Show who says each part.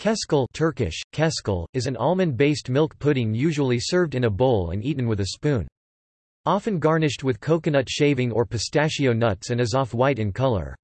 Speaker 1: Keşkül Turkish, keşkül, is an almond-based milk pudding usually served in a bowl and eaten with a spoon. Often garnished with coconut shaving or pistachio nuts and is off-white in color.